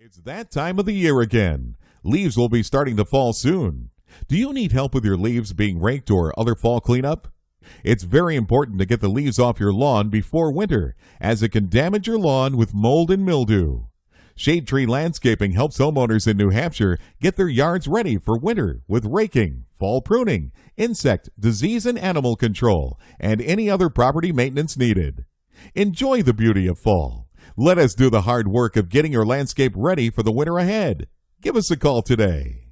It's that time of the year again. Leaves will be starting to fall soon. Do you need help with your leaves being raked or other fall cleanup? It's very important to get the leaves off your lawn before winter, as it can damage your lawn with mold and mildew. Shade Tree Landscaping helps homeowners in New Hampshire get their yards ready for winter with raking, fall pruning, insect, disease, and animal control, and any other property maintenance needed. Enjoy the beauty of fall. Let us do the hard work of getting your landscape ready for the winter ahead. Give us a call today.